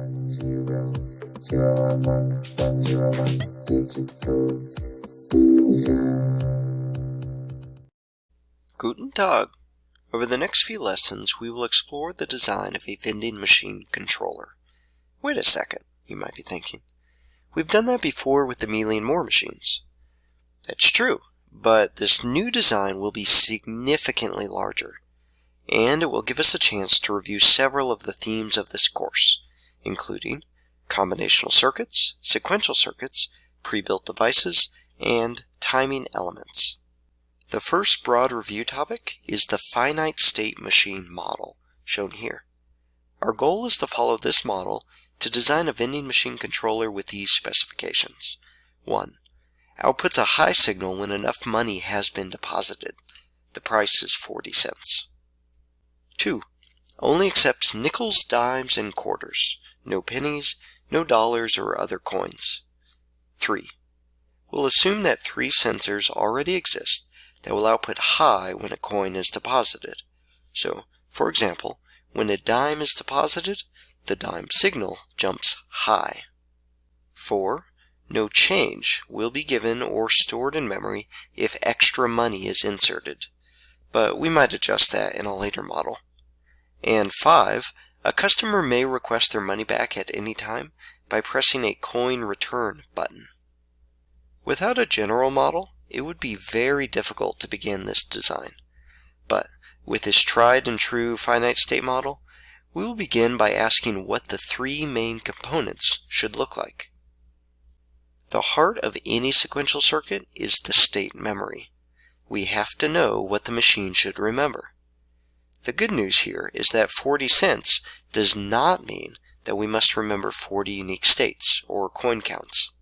one zero zero one one one zero one digital Guten Tag! Over the next few lessons, we will explore the design of a vending machine controller. Wait a second, you might be thinking. We've done that before with the Mealy and Moore machines. That's true, but this new design will be significantly larger, and it will give us a chance to review several of the themes of this course, including combinational circuits, sequential circuits, pre-built devices, and timing elements. The first broad review topic is the finite state machine model, shown here. Our goal is to follow this model to design a vending machine controller with these specifications. 1. Outputs a high signal when enough money has been deposited. The price is 40 cents. 2. Only accepts nickels, dimes, and quarters. No pennies, no dollars or other coins. 3. We'll assume that three sensors already exist that will output high when a coin is deposited. So, for example, when a dime is deposited, the dime signal jumps high. 4. No change will be given or stored in memory if extra money is inserted, but we might adjust that in a later model. And 5. A customer may request their money back at any time by pressing a coin return button. Without a general model, it would be very difficult to begin this design. But with this tried and true finite state model, we will begin by asking what the three main components should look like. The heart of any sequential circuit is the state memory. We have to know what the machine should remember. The good news here is that 40 cents does not mean that we must remember 40 unique states, or coin counts.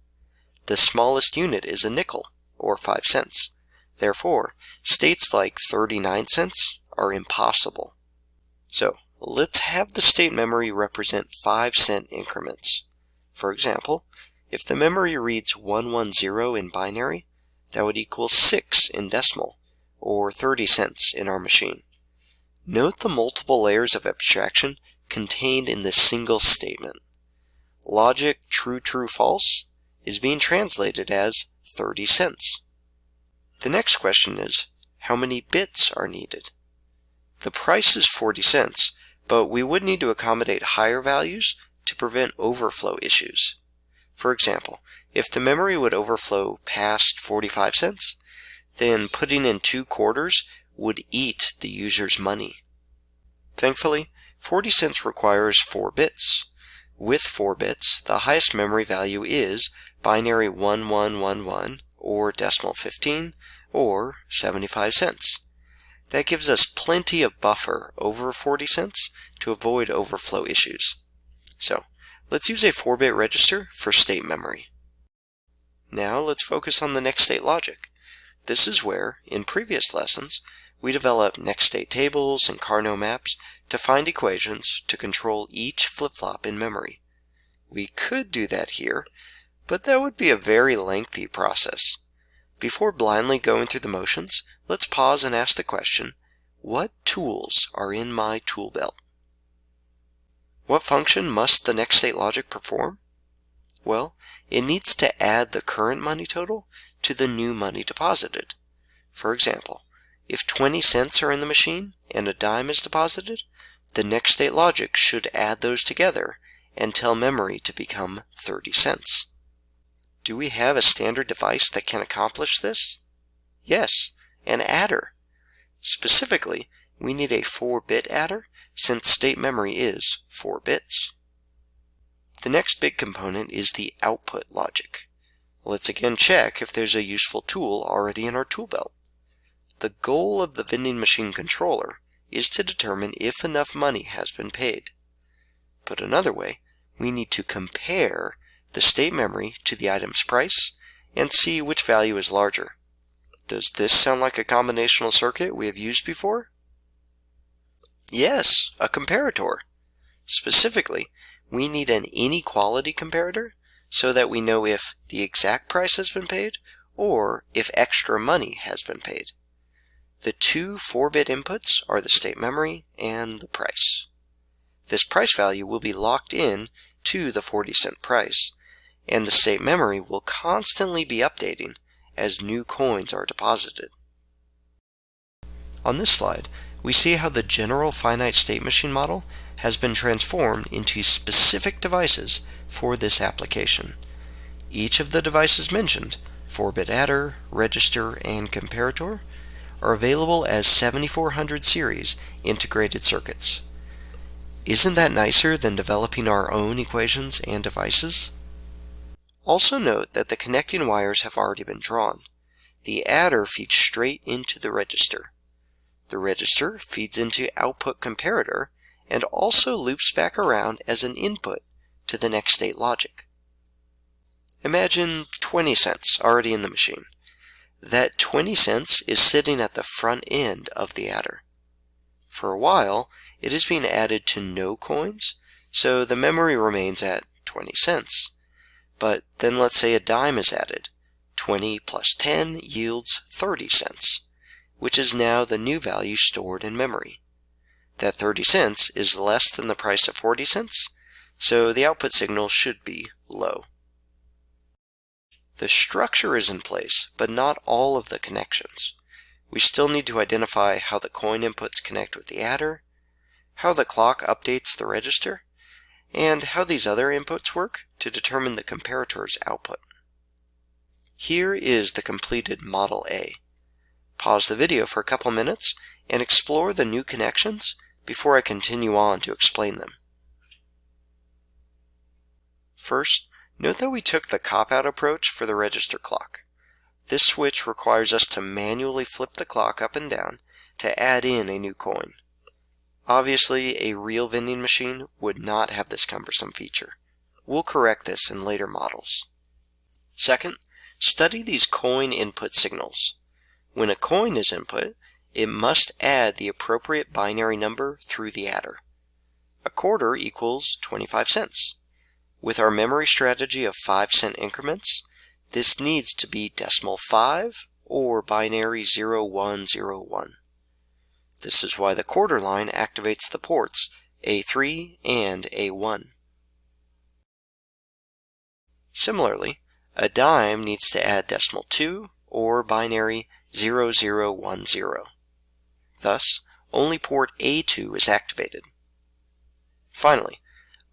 The smallest unit is a nickel, or 5 cents. Therefore, states like 39 cents are impossible. So, let's have the state memory represent 5 cent increments. For example, if the memory reads 110 in binary, that would equal 6 in decimal, or 30 cents in our machine. Note the multiple layers of abstraction contained in this single statement. Logic true, true, false is being translated as 30 cents. The next question is, how many bits are needed? The price is 40 cents, but we would need to accommodate higher values to prevent overflow issues. For example, if the memory would overflow past 45 cents, then putting in two quarters would eat the user's money. Thankfully, 40 cents requires 4 bits. With 4 bits, the highest memory value is binary 1111 or decimal 15 or 75 cents. That gives us plenty of buffer over 40 cents to avoid overflow issues. So let's use a 4-bit register for state memory. Now let's focus on the next state logic. This is where, in previous lessons, we develop next state tables and Karnaugh maps to find equations to control each flip-flop in memory. We could do that here, but that would be a very lengthy process. Before blindly going through the motions, let's pause and ask the question, what tools are in my tool belt? What function must the next state logic perform? Well, it needs to add the current money total to the new money deposited. For example, if 20 cents are in the machine and a dime is deposited, the next state logic should add those together and tell memory to become 30 cents. Do we have a standard device that can accomplish this? Yes, an adder. Specifically, we need a 4-bit adder since state memory is 4 bits. The next big component is the output logic. Let's again check if there's a useful tool already in our tool belt. The goal of the vending machine controller is to determine if enough money has been paid. Put another way, we need to compare the state memory to the item's price and see which value is larger. Does this sound like a combinational circuit we have used before? Yes, a comparator. Specifically, we need an inequality comparator so that we know if the exact price has been paid or if extra money has been paid. The two 4-bit inputs are the state memory and the price. This price value will be locked in to the 40 cent price, and the state memory will constantly be updating as new coins are deposited. On this slide, we see how the general finite state machine model has been transformed into specific devices for this application. Each of the devices mentioned, 4-bit adder, register, and comparator, are available as 7400 series integrated circuits. Isn't that nicer than developing our own equations and devices? Also note that the connecting wires have already been drawn. The adder feeds straight into the register. The register feeds into output comparator and also loops back around as an input to the next state logic. Imagine 20 cents already in the machine. That 20 cents is sitting at the front end of the adder. For a while, it is being added to no coins, so the memory remains at 20 cents. But then let's say a dime is added. 20 plus 10 yields 30 cents, which is now the new value stored in memory. That 30 cents is less than the price of 40 cents, so the output signal should be low. The structure is in place, but not all of the connections. We still need to identify how the coin inputs connect with the adder, how the clock updates the register, and how these other inputs work to determine the comparator's output. Here is the completed Model A. Pause the video for a couple minutes and explore the new connections before I continue on to explain them. First, note that we took the cop-out approach for the register clock. This switch requires us to manually flip the clock up and down to add in a new coin. Obviously, a real vending machine would not have this cumbersome feature. We'll correct this in later models. Second, study these coin input signals. When a coin is input, it must add the appropriate binary number through the adder. A quarter equals 25 cents. With our memory strategy of 5 cent increments, this needs to be decimal 5 or binary 0101. This is why the quarter line activates the ports A3 and A1. Similarly, a dime needs to add decimal 2 or binary 0010. Thus, only port A2 is activated. Finally,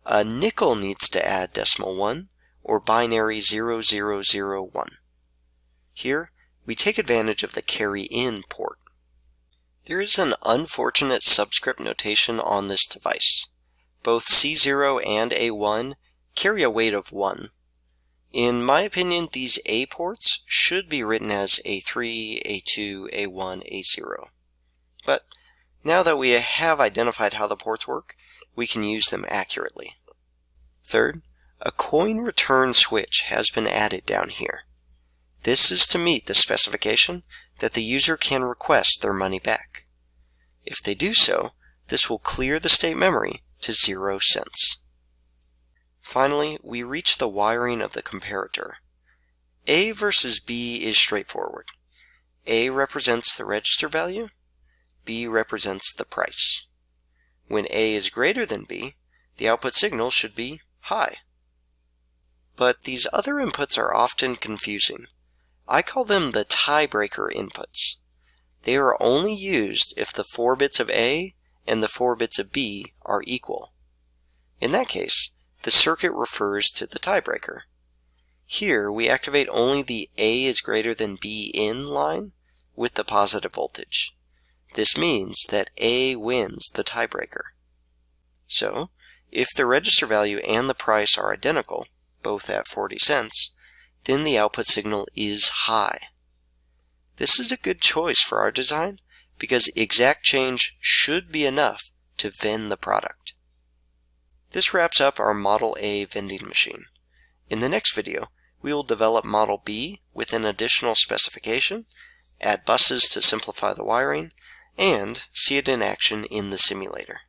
a nickel needs to add decimal 1 or binary 0001. Here, we take advantage of the carry in port. There is an unfortunate subscript notation on this device. Both C0 and A1 carry a weight of 1. In my opinion, these A ports should be written as A3, A2, A1, A0. But now that we have identified how the ports work, we can use them accurately. Third, a coin return switch has been added down here. This is to meet the specification that the user can request their money back. If they do so, this will clear the state memory to zero cents. Finally, we reach the wiring of the comparator. A versus B is straightforward. A represents the register value, B represents the price. When A is greater than B, the output signal should be high. But these other inputs are often confusing. I call them the tiebreaker inputs. They are only used if the 4 bits of A and the 4 bits of B are equal. In that case, the circuit refers to the tiebreaker. Here, we activate only the A is greater than B in line with the positive voltage. This means that A wins the tiebreaker. So, if the register value and the price are identical, both at 40 cents, then the output signal is high. This is a good choice for our design because exact change should be enough to vend the product. This wraps up our Model A vending machine. In the next video, we will develop Model B with an additional specification, add buses to simplify the wiring, and see it in action in the simulator.